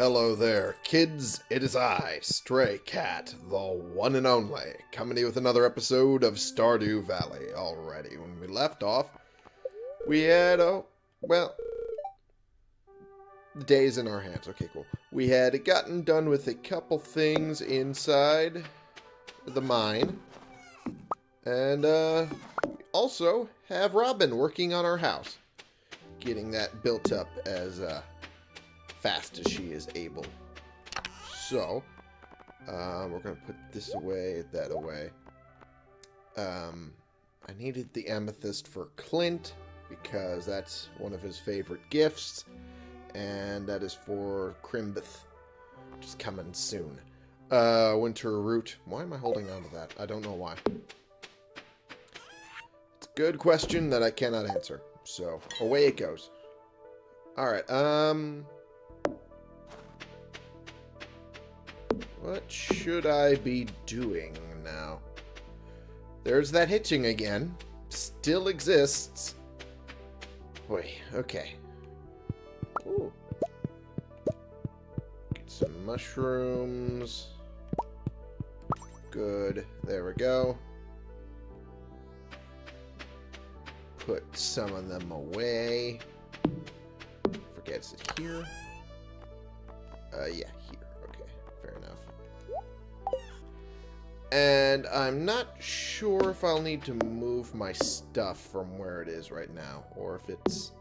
Hello there, kids. It is I, Stray Cat, the one and only, coming to you with another episode of Stardew Valley. Already, when we left off, we had, oh, well, day's in our hands. Okay, cool. We had gotten done with a couple things inside the mine. And, uh, also have Robin working on our house. Getting that built up as, uh, fast as she is able. So, uh, we're going to put this away, that away. Um, I needed the amethyst for Clint because that's one of his favorite gifts, and that is for Crimbeth, which is coming soon. Uh, Winter Root. Why am I holding on to that? I don't know why. It's a good question that I cannot answer. So, away it goes. Alright, um... What should I be doing now? There's that hitching again. Still exists. Boy, okay. Ooh. Get some mushrooms. Good. There we go. Put some of them away. Forget, it here? Uh, yeah, here. And I'm not sure if I'll need to move my stuff from where it is right now, or if it's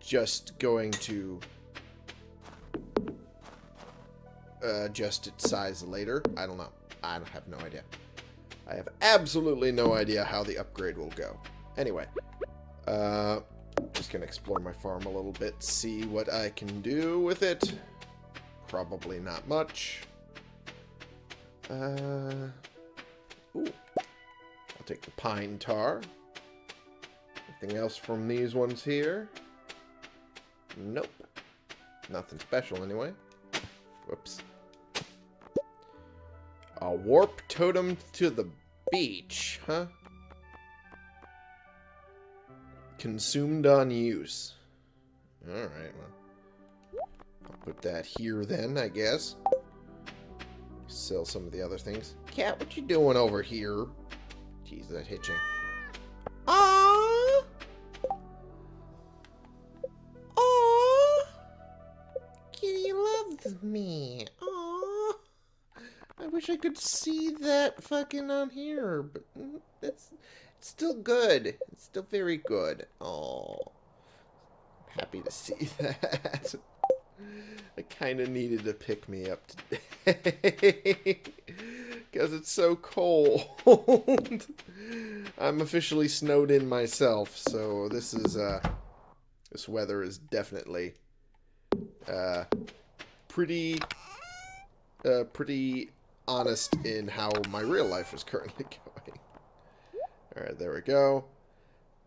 just going to uh, adjust its size later. I don't know. I have no idea. I have absolutely no idea how the upgrade will go. Anyway, uh, just gonna explore my farm a little bit, see what I can do with it. Probably not much. Uh, ooh. I'll take the pine tar. Anything else from these ones here? Nope. Nothing special anyway. Whoops. A warp totem to the beach, huh? Consumed on use. Alright, well. I'll put that here then, I guess. Sell some of the other things. Cat, what you doing over here? Jeez, that hitching. Aww! Aww! Kitty loves me. Aww! I wish I could see that fucking on here, but mm, it's, it's still good. It's still very good. Oh, happy to see that. I kind of needed to pick me up today because it's so cold. I'm officially snowed in myself, so this is uh, this weather is definitely uh, pretty uh, pretty honest in how my real life is currently going. All right, there we go,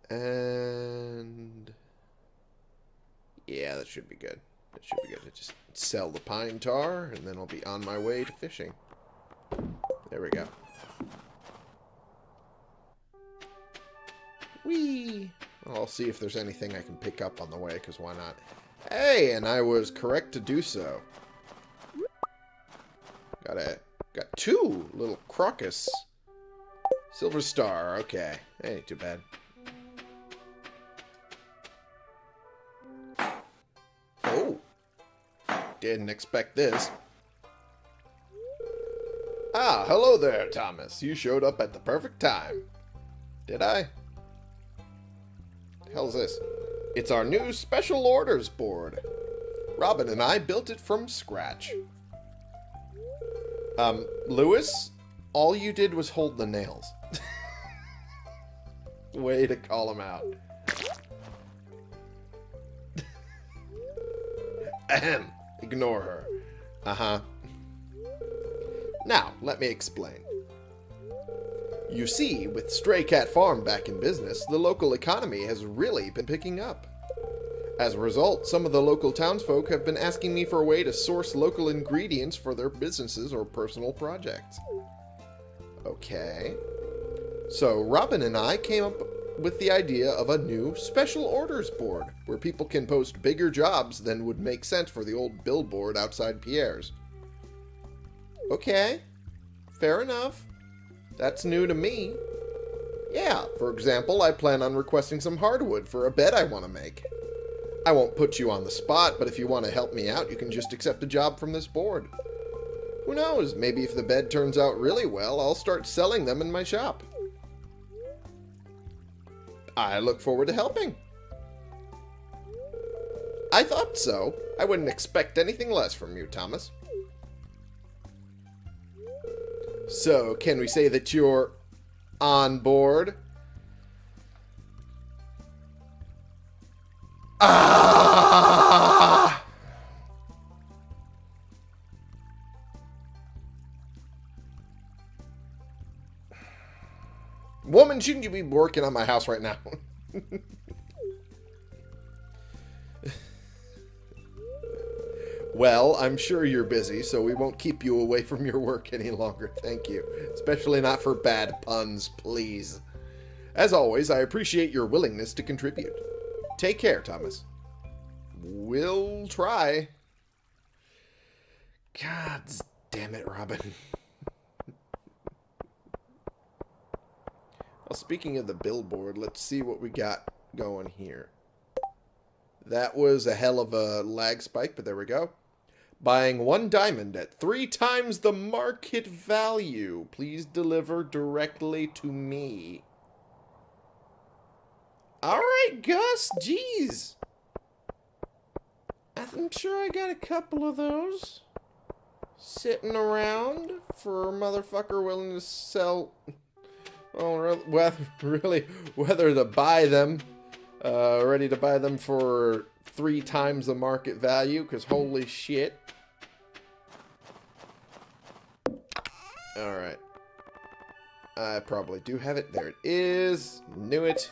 and yeah, that should be good. Should be good. to just sell the pine tar, and then I'll be on my way to fishing. There we go. Whee! I'll see if there's anything I can pick up on the way, because why not? Hey, and I was correct to do so. Got a, got two little crocus. Silver star, okay. Ain't too bad. Didn't expect this. Ah, hello there, Thomas. You showed up at the perfect time. Did I? Hell's this? It's our new special orders board. Robin and I built it from scratch. Um, Lewis, all you did was hold the nails. Way to call him out. Ahem. Ignore her. Uh-huh. Now, let me explain. You see, with Stray Cat Farm back in business, the local economy has really been picking up. As a result, some of the local townsfolk have been asking me for a way to source local ingredients for their businesses or personal projects. Okay. So Robin and I came up with the idea of a new special orders board where people can post bigger jobs than would make sense for the old billboard outside Pierre's. Okay, fair enough. That's new to me. Yeah, for example, I plan on requesting some hardwood for a bed I want to make. I won't put you on the spot, but if you want to help me out, you can just accept a job from this board. Who knows, maybe if the bed turns out really well, I'll start selling them in my shop. I look forward to helping. I thought so. I wouldn't expect anything less from you, Thomas. So, can we say that you're on board? Ah! Woman, shouldn't you be working on my house right now? well, I'm sure you're busy, so we won't keep you away from your work any longer. Thank you. Especially not for bad puns, please. As always, I appreciate your willingness to contribute. Take care, Thomas. We'll try. God damn it, Robin. Well, speaking of the billboard, let's see what we got going here. That was a hell of a lag spike, but there we go. Buying one diamond at three times the market value. Please deliver directly to me. Alright, Gus. Jeez. I'm sure I got a couple of those. Sitting around for a motherfucker willing to sell... Whether, really, whether to buy them. Uh, ready to buy them for three times the market value, because holy shit. Alright. I probably do have it. There it is. Knew it.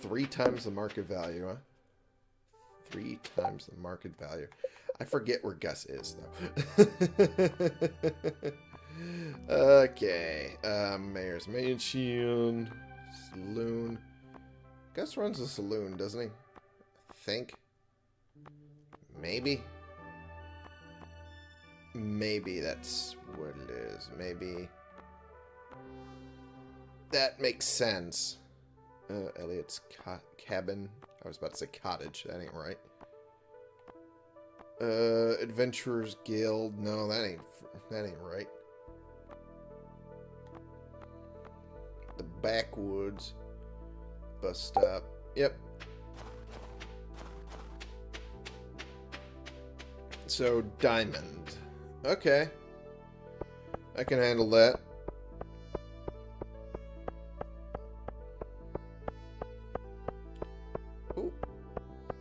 Three times the market value, huh? Three times the market value. I forget where Gus is, though. okay. Uh, Mayor's Mansion. Saloon. Gus runs a saloon, doesn't he? I think. Maybe. Maybe that's what it is. Maybe. That makes sense. Uh, Elliott's ca cabin. I was about to say cottage. That ain't right. Uh, Adventurers Guild. No, that ain't that ain't right. Backwoods bus stop. Yep. So diamond. Okay. I can handle that.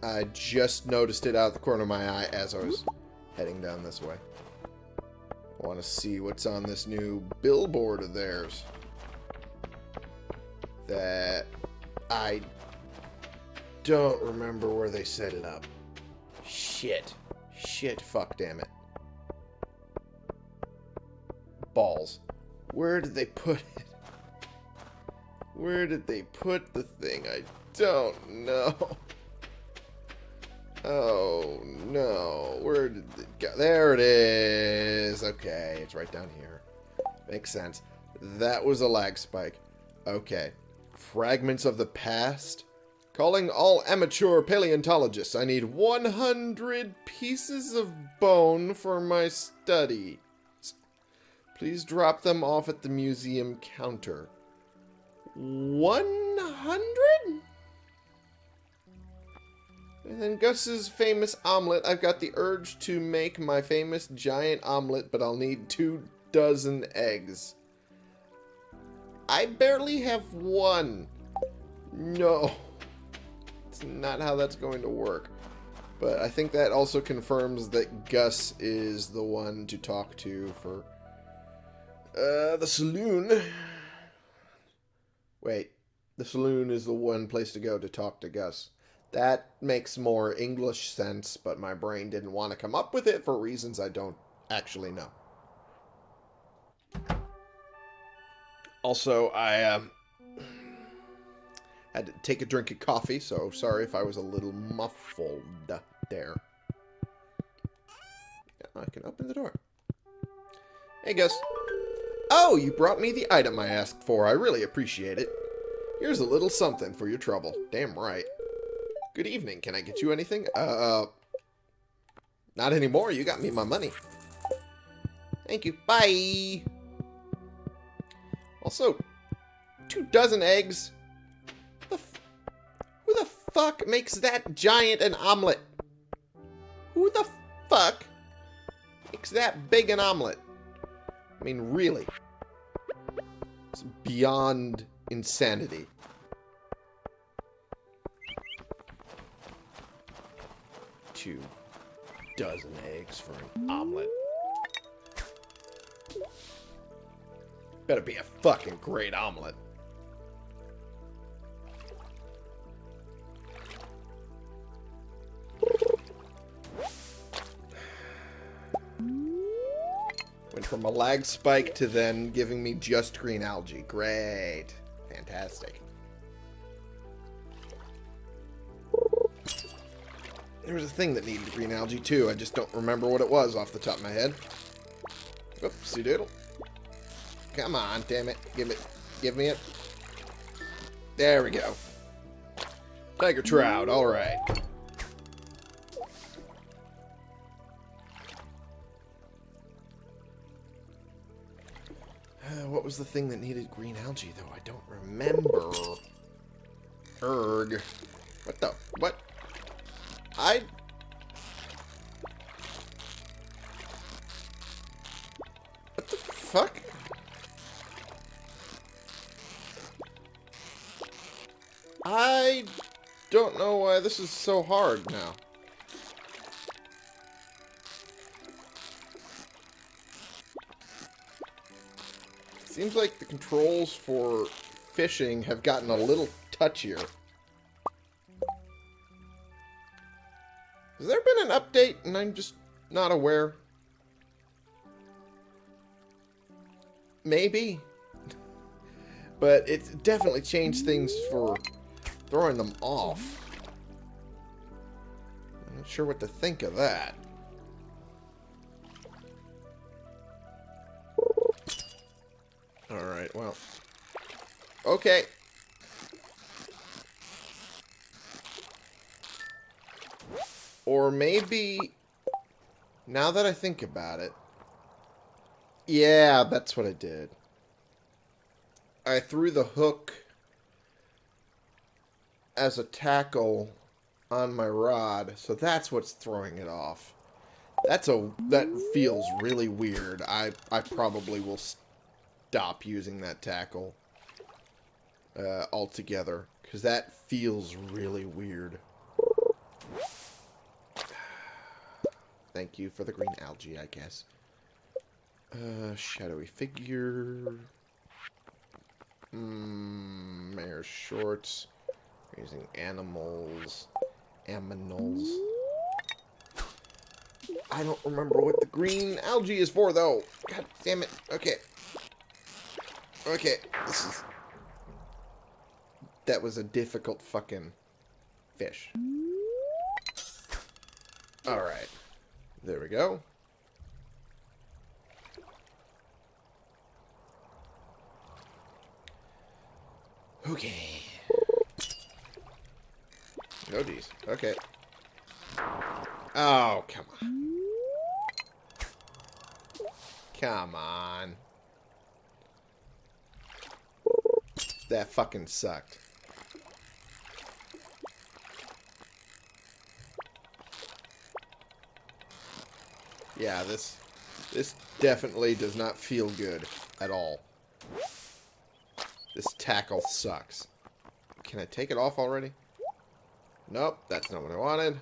I just noticed it out of the corner of my eye as I was heading down this way. I want to see what's on this new billboard of theirs. That I don't remember where they set it up. Shit. Shit, fuck, damn it. Balls. Where did they put it? Where did they put the thing? I don't know. Oh, no. Where did it go? There it is. Okay, it's right down here. Makes sense. That was a lag spike. Okay. Fragments of the past? Calling all amateur paleontologists. I need 100 pieces of bone for my study. Please drop them off at the museum counter. 100? And then Gus's famous omelet. I've got the urge to make my famous giant omelet, but I'll need two dozen eggs. I barely have one. No. It's not how that's going to work. But I think that also confirms that Gus is the one to talk to for uh, the saloon. Wait, the saloon is the one place to go to talk to Gus. That makes more English sense, but my brain didn't want to come up with it for reasons I don't actually know. Also, I uh, Had to take a drink of coffee, so sorry if I was a little muffled there. I can open the door. Hey, Gus. Oh, you brought me the item I asked for. I really appreciate it. Here's a little something for your trouble. Damn right. Good evening. Can I get you anything? Uh, not anymore. You got me my money. Thank you. Bye. Also, two dozen eggs. The who the fuck makes that giant an omelet? Who the fuck makes that big an omelet? I mean, really. It's beyond insanity. Two dozen eggs for an omelet. Better be a fucking great omelet. Went from a lag spike to then giving me just green algae. Great. Fantastic. There was a thing that needed green algae too. I just don't remember what it was off the top of my head. Oopsie doodle. Come on, damn it. Give it. Give me it. There we go. Tiger trout, alright. Uh, what was the thing that needed green algae, though? I don't remember. Erg. What the? What? I... why this is so hard now. Seems like the controls for fishing have gotten a little touchier. Has there been an update and I'm just not aware? Maybe. But it's definitely changed things for throwing them off. Sure what to think of that. Alright, well. Okay. Or maybe, now that I think about it, yeah, that's what I did. I threw the hook as a tackle on my rod, so that's what's throwing it off. That's a that feels really weird. I I probably will stop using that tackle uh, altogether because that feels really weird. Thank you for the green algae, I guess. Uh, shadowy figure. Mmm, mayor shorts. Raising animals. Aminals. I don't remember what the green algae is for, though. God damn it. Okay. Okay. This is... That was a difficult fucking fish. Alright. There we go. Okay. Oh, geez. Okay. Oh, come on. Come on. That fucking sucked. Yeah, this this definitely does not feel good at all. This tackle sucks. Can I take it off already? Nope, that's not what I wanted.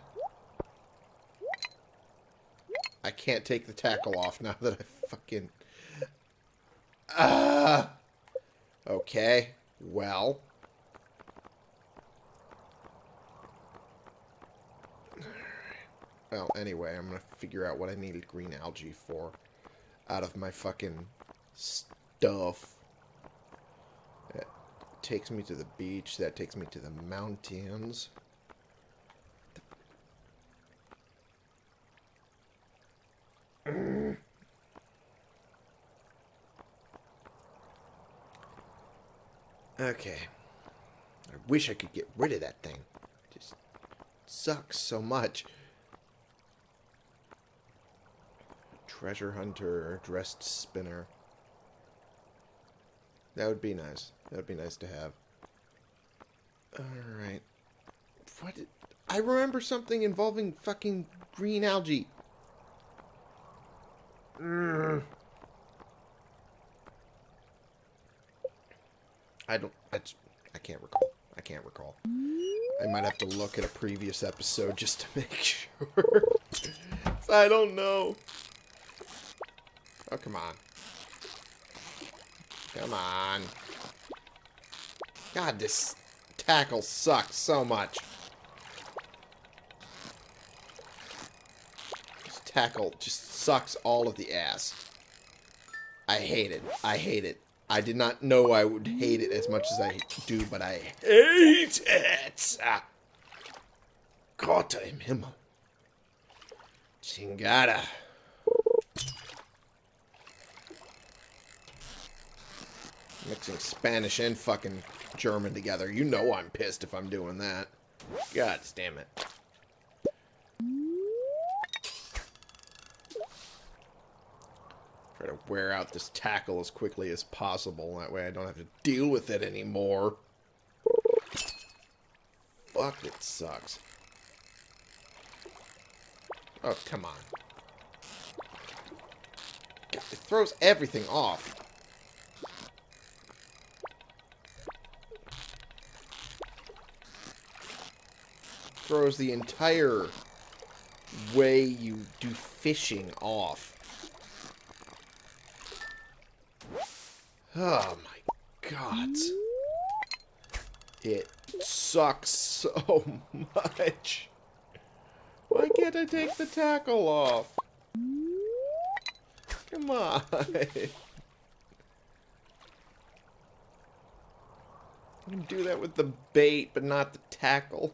I can't take the tackle off now that I fucking... Ah! Okay, well... Well, anyway, I'm gonna figure out what I needed green algae for out of my fucking stuff. That takes me to the beach. That takes me to the mountains. Okay. I wish I could get rid of that thing. It just sucks so much. Treasure hunter, dressed spinner. That would be nice. That would be nice to have. Alright. What? Did, I remember something involving fucking green algae. Mm. I don't. That's. I can't recall. Can't recall. I might have to look at a previous episode just to make sure. I don't know. Oh, come on. Come on. God, this tackle sucks so much. This tackle just sucks all of the ass. I hate it. I hate it. I did not know I would hate it as much as I do, but I hate it. Ah. Gott im Himmel. Chingada. Mixing Spanish and fucking German together. You know I'm pissed if I'm doing that. God damn it. Try to wear out this tackle as quickly as possible. That way I don't have to deal with it anymore. Fuck, it sucks. Oh, come on. It throws everything off. Throws the entire way you do fishing off. Oh my god. It sucks so much. Why can't I take the tackle off? Come on. I can do that with the bait, but not the tackle.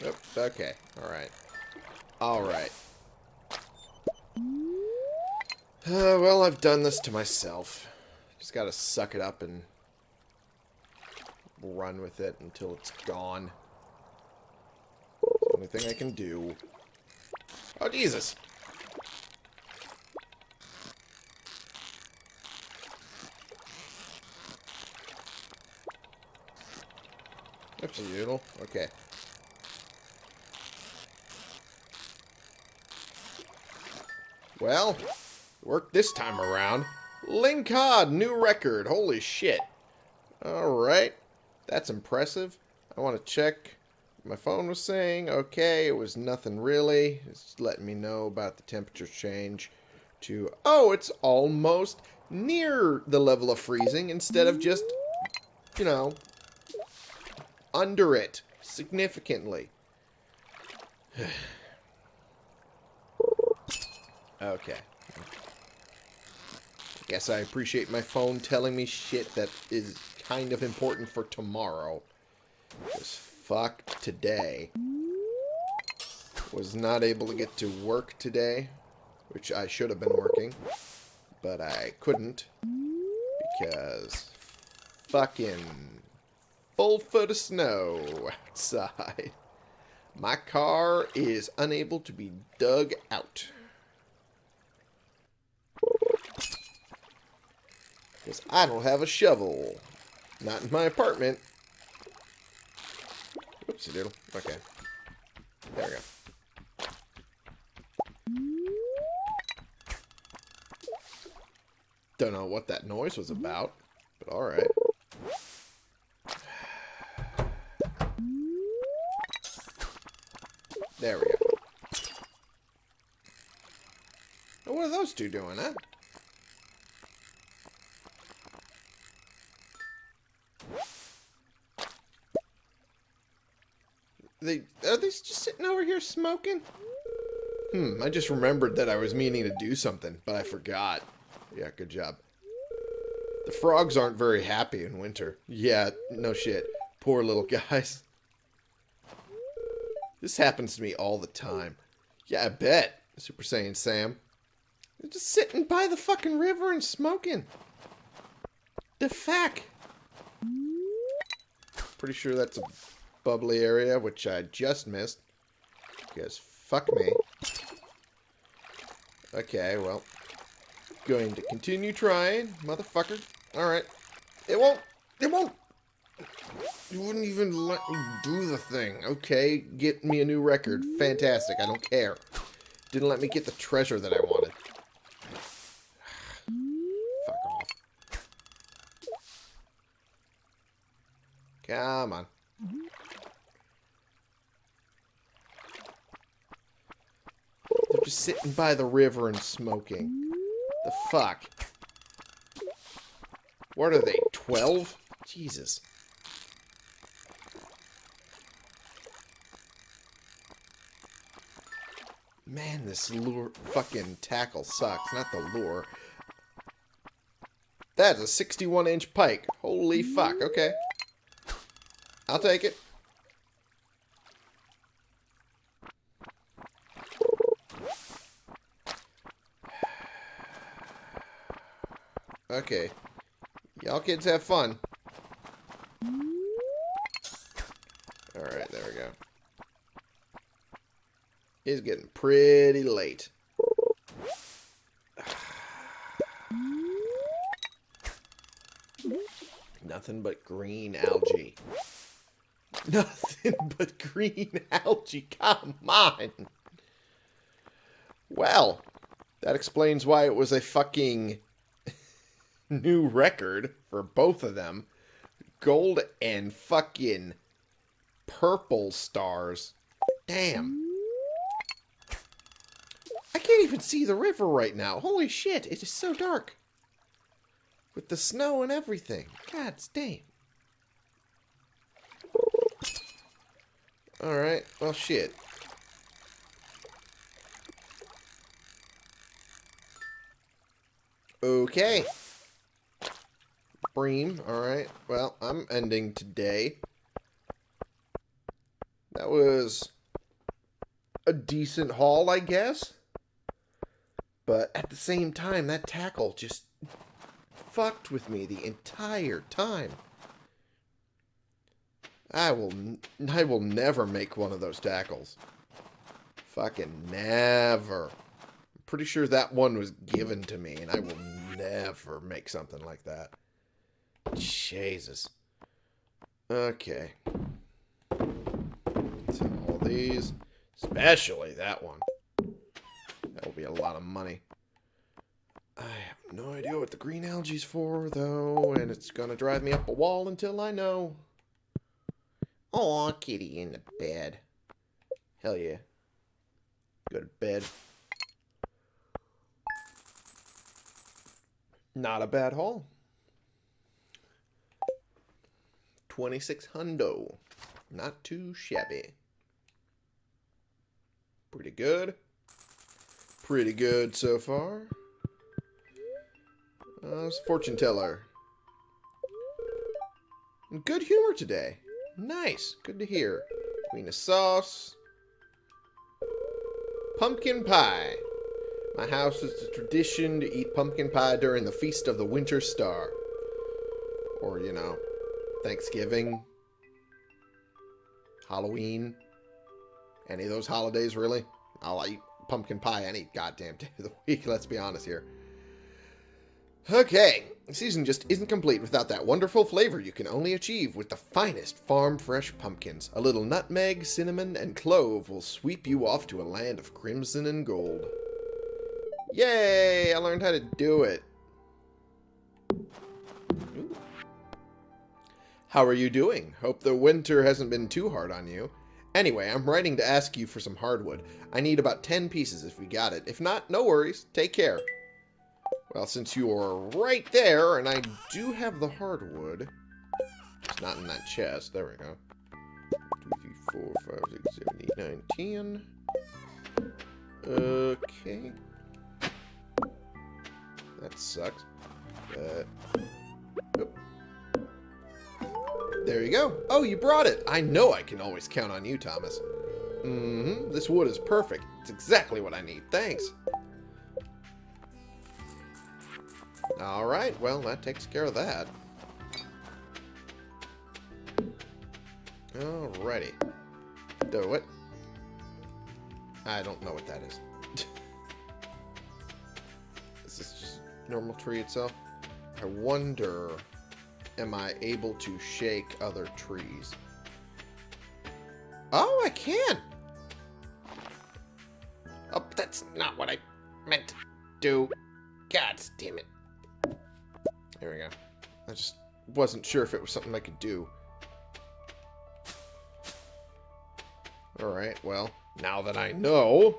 Yep, okay. Alright. Alright. Uh, well, I've done this to myself. Just gotta suck it up and run with it until it's gone. It's the only thing I can do. Oh, Jesus! Oopsie doodle. Okay. Well, worked this time around. Lingcod, new record. Holy shit. Alright. That's impressive. I want to check my phone was saying. Okay, it was nothing really. It's letting me know about the temperature change to, oh, it's almost near the level of freezing instead of just, you know, under it significantly. Okay. Guess I appreciate my phone telling me shit that is kind of important for tomorrow. Because fuck today. Was not able to get to work today, which I should have been working, but I couldn't because fucking full foot of snow outside. My car is unable to be dug out. Because I don't have a shovel. Not in my apartment. Oopsie doodle. Okay. There we go. Don't know what that noise was about, but alright. There we go. what are those two doing, huh? They, are they just sitting over here smoking? Hmm, I just remembered that I was meaning to do something, but I forgot. Yeah, good job. The frogs aren't very happy in winter. Yeah, no shit. Poor little guys. This happens to me all the time. Yeah, I bet. Super Saiyan Sam. They're just sitting by the fucking river and smoking. The fuck? Pretty sure that's a bubbly area, which I just missed. Because fuck me. Okay, well. Going to continue trying, motherfucker. Alright. It won't. It won't. You wouldn't even let me do the thing. Okay, get me a new record. Fantastic. I don't care. Didn't let me get the treasure that I wanted. Fuck off. Come on. Mm-hmm. They're just sitting by the river and smoking. The fuck? What are they, 12? Jesus. Man, this lure fucking tackle sucks. Not the lure. That's a 61 inch pike. Holy fuck. Okay. I'll take it. Okay. Y'all kids have fun. Alright, there we go. It's getting pretty late. Nothing but green algae. Nothing but green algae. Come on. Well, that explains why it was a fucking new record for both of them. Gold and fucking purple stars. Damn. I can't even see the river right now. Holy shit, it is so dark. With the snow and everything. God damn. Alright, well shit. Okay. Bream, alright. Well, I'm ending today. That was a decent haul, I guess. But at the same time, that tackle just fucked with me the entire time. I will I will never make one of those tackles. Fucking never. I'm pretty sure that one was given to me and I will never make something like that. Jesus. Okay. So all these, especially that one. That will be a lot of money. I have no idea what the green algae's for, though, and it's gonna drive me up a wall until I know. Aw, kitty in the bed. Hell yeah. Go to bed. Not a bad haul. 26 hundo. Not too shabby. Pretty good. Pretty good so far. Uh, it's fortune teller. Good humor today. Nice. Good to hear. Queen of sauce. Pumpkin pie. My house is the tradition to eat pumpkin pie during the Feast of the Winter Star. Or, you know, Thanksgiving, Halloween, any of those holidays, really. I'll eat pumpkin pie any goddamn day of the week, let's be honest here. Okay, the season just isn't complete without that wonderful flavor you can only achieve with the finest farm fresh pumpkins. A little nutmeg, cinnamon, and clove will sweep you off to a land of crimson and gold. Yay! I learned how to do it. How are you doing? Hope the winter hasn't been too hard on you. Anyway, I'm writing to ask you for some hardwood. I need about 10 pieces if we got it. If not, no worries. Take care. Well, since you are right there, and I do have the hardwood. It's not in that chest. There we go. 2, 3, 4, 5, 6, 7, 8, 9, 10. Okay. That sucks. Uh, oh. There you go. Oh, you brought it. I know I can always count on you, Thomas. Mm-hmm. This wood is perfect. It's exactly what I need. Thanks. Alright, well, that takes care of that. Alrighty. Do it. I don't know what that is. is this just normal tree itself? I wonder, am I able to shake other trees? Oh, I can! Oh, that's not what I meant to do. God damn it. I just wasn't sure if it was something I could do. Alright, well, now that I know...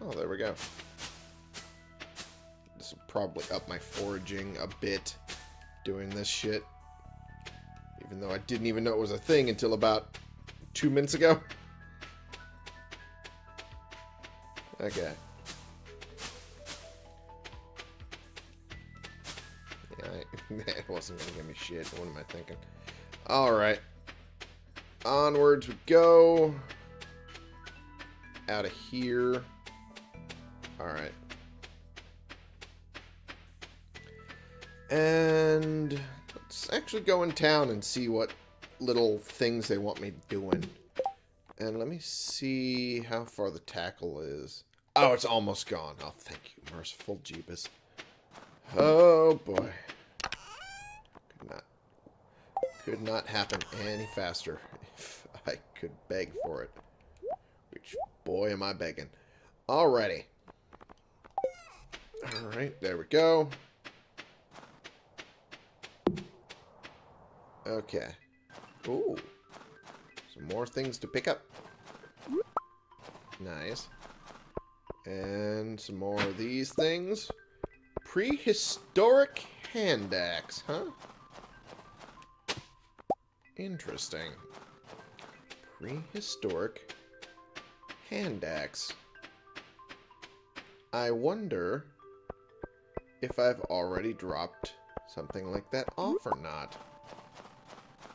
Oh, there we go. This will probably up my foraging a bit doing this shit. Even though I didn't even know it was a thing until about two minutes ago. Okay. It wasn't going to give me shit. What am I thinking? Alright. Onwards we go. Out of here. Alright. And let's actually go in town and see what little things they want me doing. And let me see how far the tackle is. Oh, it's almost gone. Oh, thank you, merciful Jeebus. Oh, boy. Could not, happen any faster if I could beg for it. Which, boy, am I begging. Alrighty. Alright, there we go. Okay. Ooh. Some more things to pick up. Nice. And some more of these things. Prehistoric hand axe, huh? Interesting. Prehistoric hand axe. I wonder if I've already dropped something like that off or not.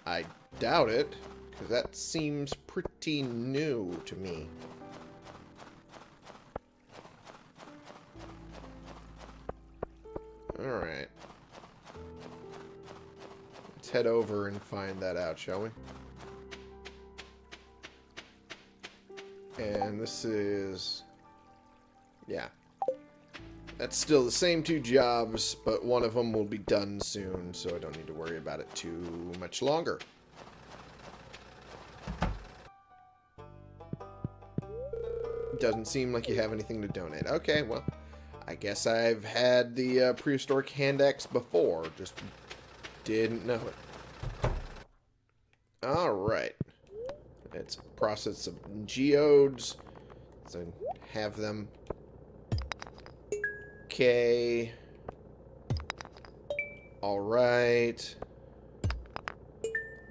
I doubt it, because that seems pretty new to me. Alright. Head over and find that out, shall we? And this is... Yeah. That's still the same two jobs, but one of them will be done soon, so I don't need to worry about it too much longer. Doesn't seem like you have anything to donate. Okay, well, I guess I've had the uh, prehistoric hand axe before, just didn't know it. Alright. Let's process some geodes. So have them Okay. Alright.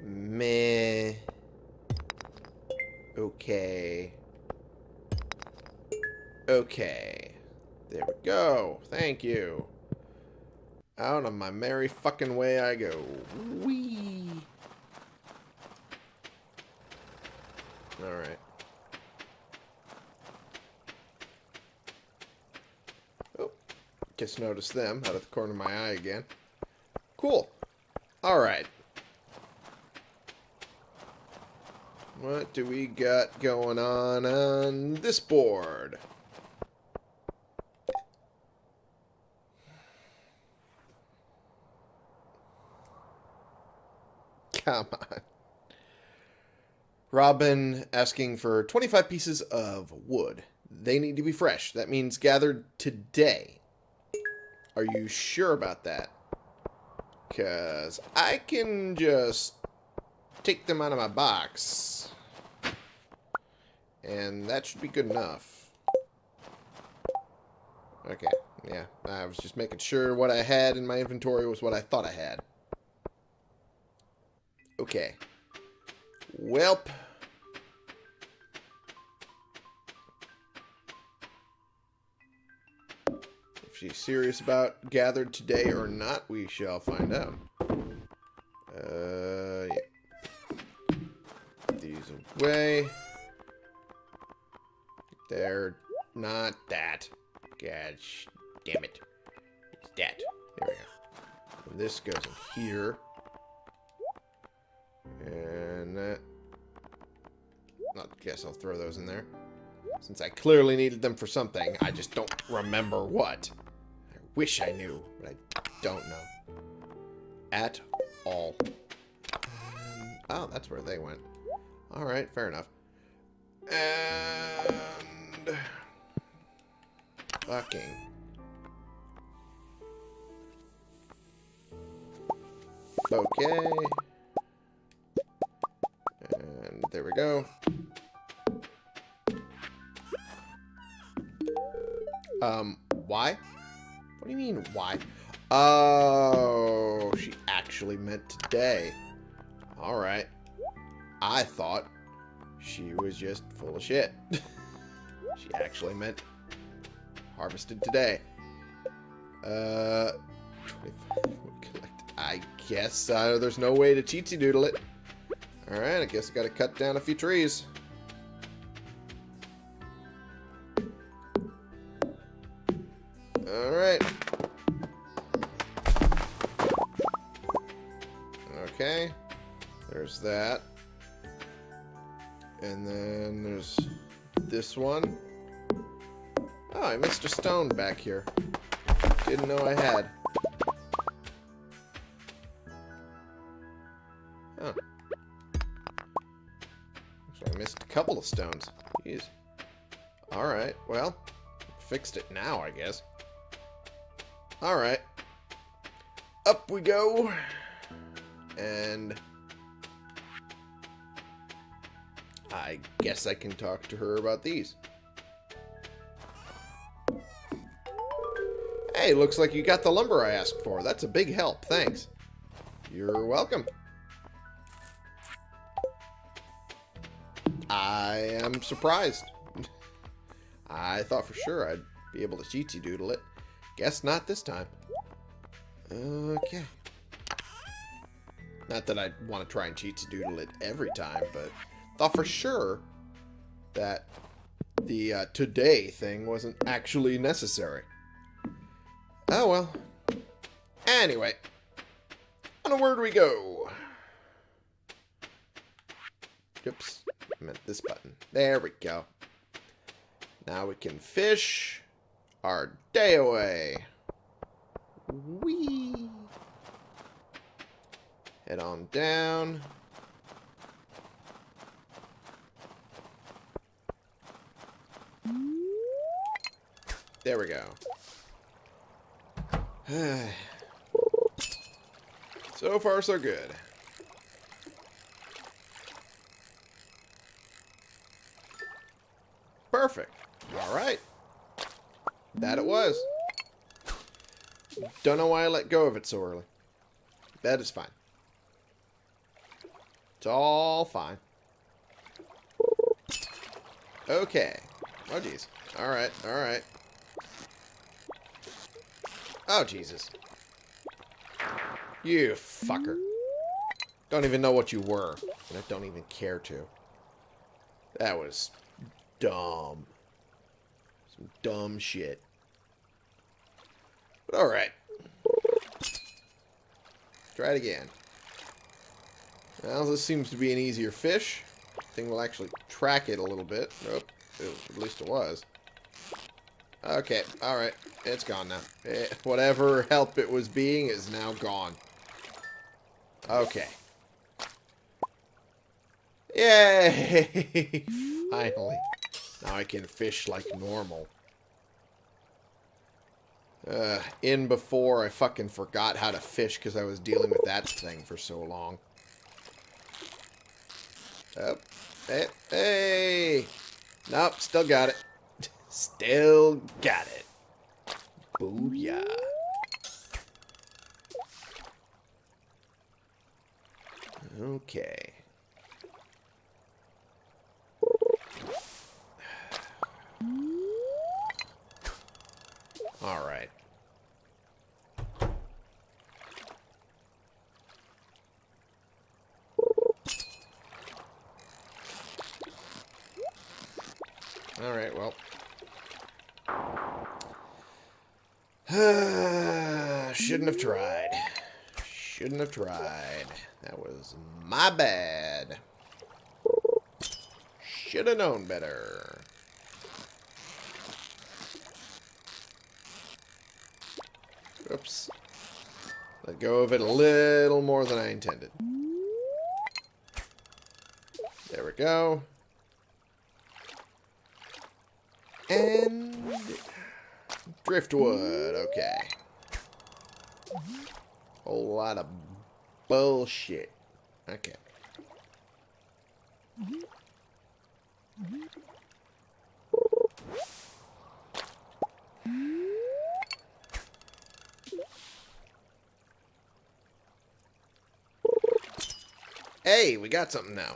Meh. Okay. Okay. There we go. Thank you. Out of my merry fucking way I go. Whee! Alright. Oh. Just noticed them out of the corner of my eye again. Cool. Alright. What do we got going on on this board? Come on. Robin asking for 25 pieces of wood. They need to be fresh. That means gathered today. Are you sure about that? Because I can just take them out of my box. And that should be good enough. Okay, yeah. I was just making sure what I had in my inventory was what I thought I had. Okay. Welp. If she's serious about gathered today or not, we shall find out. Uh, yeah. These away. They're not that. Gosh. damn it. It's that. There we go. And this goes in here. And. Uh, I guess I'll throw those in there. Since I clearly needed them for something, I just don't remember what. I wish I knew, but I don't know. At all. Oh, that's where they went. Alright, fair enough. And... Fucking... Okay. There we go. Um, why? What do you mean, why? Oh, she actually meant today. Alright. I thought she was just full of shit. she actually meant harvested today. Uh, I guess uh, there's no way to cheatsy doodle it. Alright, I guess I gotta cut down a few trees. Alright. Okay. There's that. And then there's this one. Oh, I missed a stone back here. Didn't know I had. Huh. Missed a couple of stones. Jeez. Alright, well, fixed it now, I guess. Alright. Up we go. And... I guess I can talk to her about these. Hey, looks like you got the lumber I asked for. That's a big help. Thanks. You're welcome. Am surprised. I thought for sure I'd be able to cheatsy doodle it. Guess not this time. Okay. Not that I want to try and cheat doodle it every time, but thought for sure that the uh, today thing wasn't actually necessary. Oh well. Anyway, onward we go. Oops, I meant this button. There we go. Now we can fish our day away. Whee! Head on down. There we go. so far, so good. Perfect. All right. That it was. Don't know why I let go of it so early. That is fine. It's all fine. Okay. Oh, jeez. Alright, alright. Oh, Jesus. You fucker. Don't even know what you were. And I don't even care to. That was dumb. Some dumb shit. But alright. Try it again. Well, this seems to be an easier fish. Thing will actually track it a little bit. Nope. At least it was. Okay, alright. It's gone now. It, eh, whatever help it was being is now gone. Okay. Yay! Finally. Now I can fish like normal. Uh, in before I fucking forgot how to fish because I was dealing with that thing for so long. Oh, hey, hey! Nope, still got it. Still got it. Booyah. Okay. All right. All right, well. Shouldn't have tried. Shouldn't have tried. That was my bad. Should have known better. Oops. Let go of it a little more than I intended. There we go. And driftwood, okay. Whole lot of bullshit. Okay. Hey, we got something now.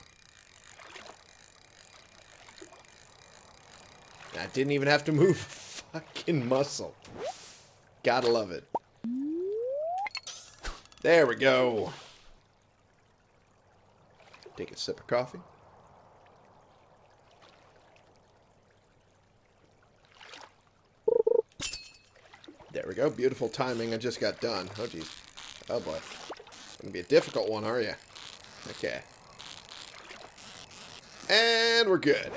I didn't even have to move a fucking muscle. Gotta love it. There we go. Take a sip of coffee. There we go. Beautiful timing. I just got done. Oh, jeez. Oh, boy. It's going to be a difficult one, are you? Okay. And we're good.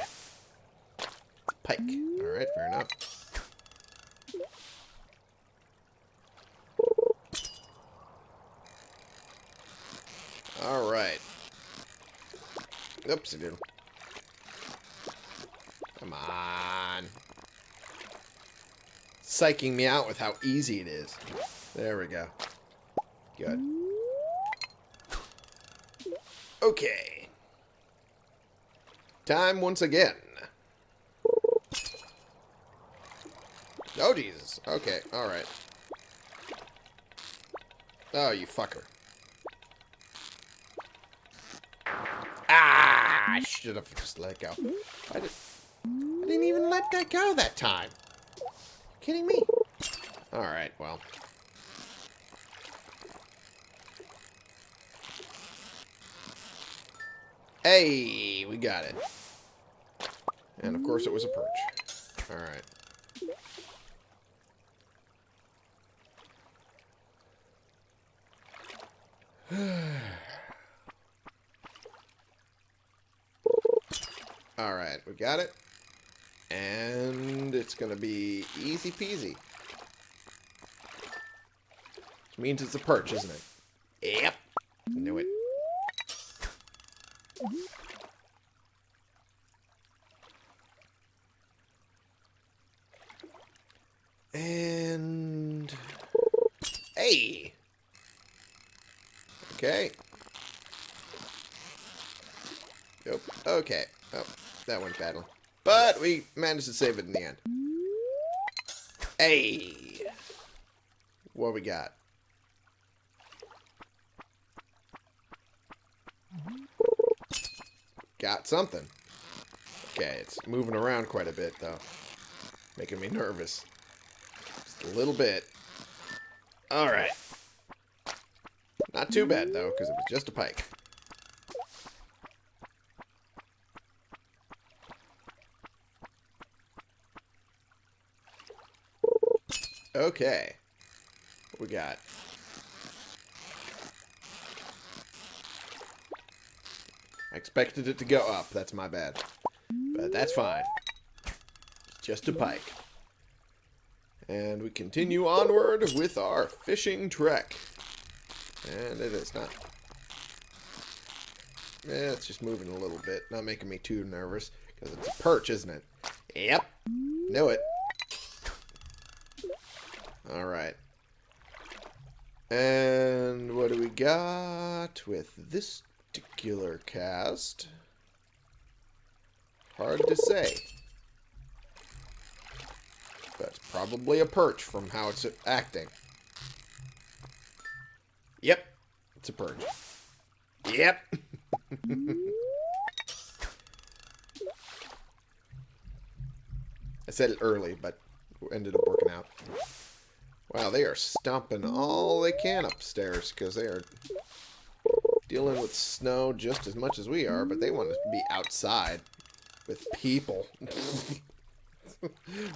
Pike. Alright, fair enough. Alright. Oops, I did. Come on. Psyching me out with how easy it is. There we go. Good. Okay. Time once again. Oh, Jesus. Okay, alright. Oh, you fucker. Ah! I should have just let go. I, did, I didn't even let that go that time. kidding me? Alright, well. Hey, we got it. And of course it was a perch. Alright. Alright, we got it. And it's going to be easy peasy. Which means it's a perch, isn't it? Yep. Knew it. And... Hey! Okay. Nope. Okay. Oh, that went badly. We managed to save it in the end. Hey! What we got? Got something. Okay, it's moving around quite a bit, though. Making me nervous. Just a little bit. Alright. Not too bad, though, because it was just a pike. Okay. What we got? I expected it to go up. That's my bad. But that's fine. Just a pike. And we continue onward with our fishing trek. And it is not. Yeah, it's just moving a little bit. Not making me too nervous. Because it's a perch, isn't it? Yep. Knew it. Alright. And what do we got with this particular cast? Hard to say. That's probably a perch from how it's acting. Yep. It's a perch. Yep. I said it early, but ended up working out. Wow, they are stomping all they can upstairs because they are dealing with snow just as much as we are, but they want to be outside with people.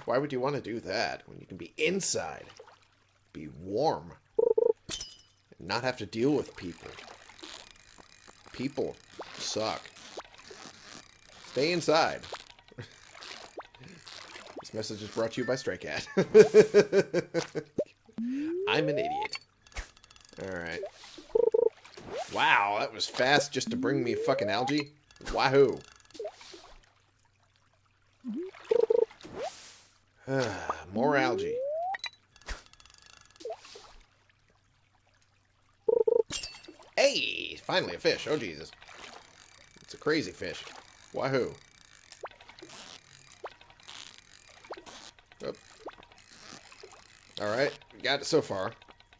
Why would you want to do that when you can be inside? Be warm. And not have to deal with people. People suck. Stay inside. this message is brought to you by Stray Cat. I'm an idiot. Alright. Wow, that was fast just to bring me fucking algae. Wahoo. More algae. Hey! Finally a fish. Oh, Jesus. It's a crazy fish. Wahoo. Alright. Got it so far.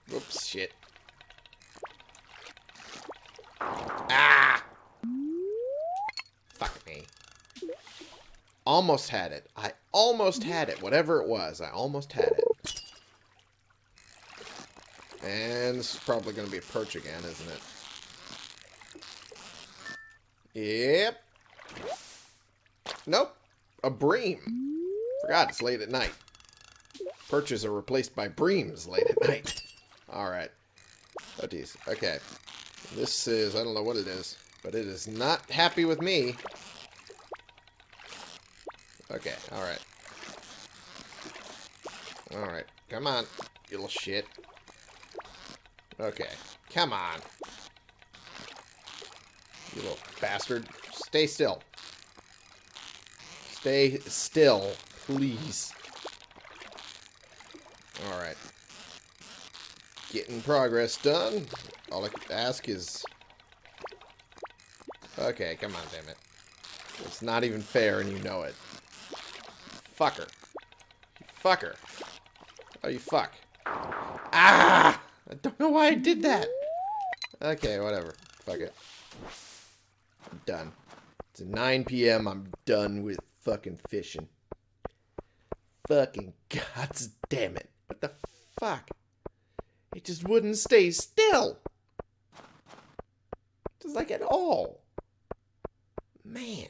Whoops, shit. Ah! Fuck me. Almost had it. I almost had it. Whatever it was, I almost had it. And this is probably going to be a perch again, isn't it? Yep. Nope. A bream. Forgot it's late at night. Perches are replaced by breams late at night. Alright. Oh, geez. Okay. This is, I don't know what it is, but it is not happy with me. Okay, alright. Alright, come on, you little shit. Okay, come on. You little bastard. Stay still. Stay still, please. Alright. Getting progress done. All I can ask is... Okay, come on, damn it. It's not even fair and you know it. Fucker. Fucker. Oh, you fuck. Ah! I don't know why I did that. Okay, whatever. Fuck it. I'm done. It's 9 p.m. I'm done with fucking fishing. Fucking gods damn it. Fuck? It just wouldn't stay still. Just like at all. Man.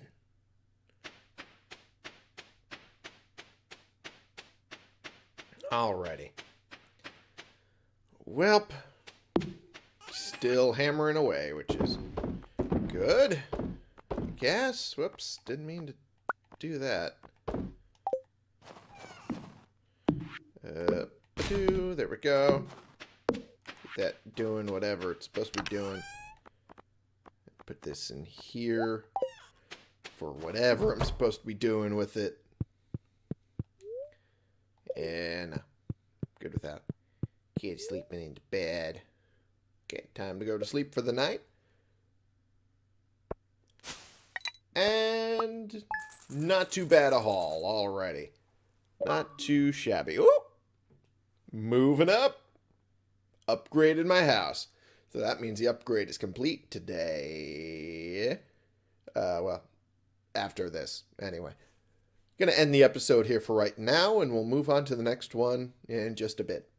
Alrighty. Welp. Still hammering away, which is good. I guess. Whoops. Didn't mean to do that. Uh, there we go. Get that doing whatever it's supposed to be doing. Put this in here for whatever I'm supposed to be doing with it. And uh, good with that. Kid sleeping into bed. Okay, time to go to sleep for the night. And not too bad a haul already. Not too shabby. Ooh! Moving up. Upgraded my house. So that means the upgrade is complete today. Uh, well, after this. Anyway. To end the episode here for right now, and we'll move on to the next one in just a bit.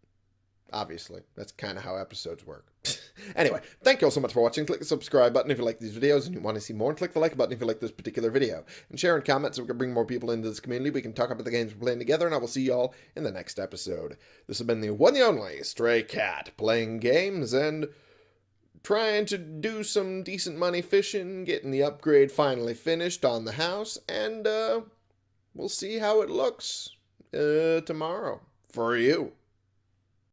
Obviously. That's kind of how episodes work. anyway, thank you all so much for watching. Click the subscribe button if you like these videos and you want to see more. And click the like button if you like this particular video. And share and comment so we can bring more people into this community. We can talk about the games we're playing together. And I will see you all in the next episode. This has been the one and only Stray Cat playing games and trying to do some decent money fishing, getting the upgrade finally finished on the house, and uh, we'll see how it looks uh, tomorrow for you.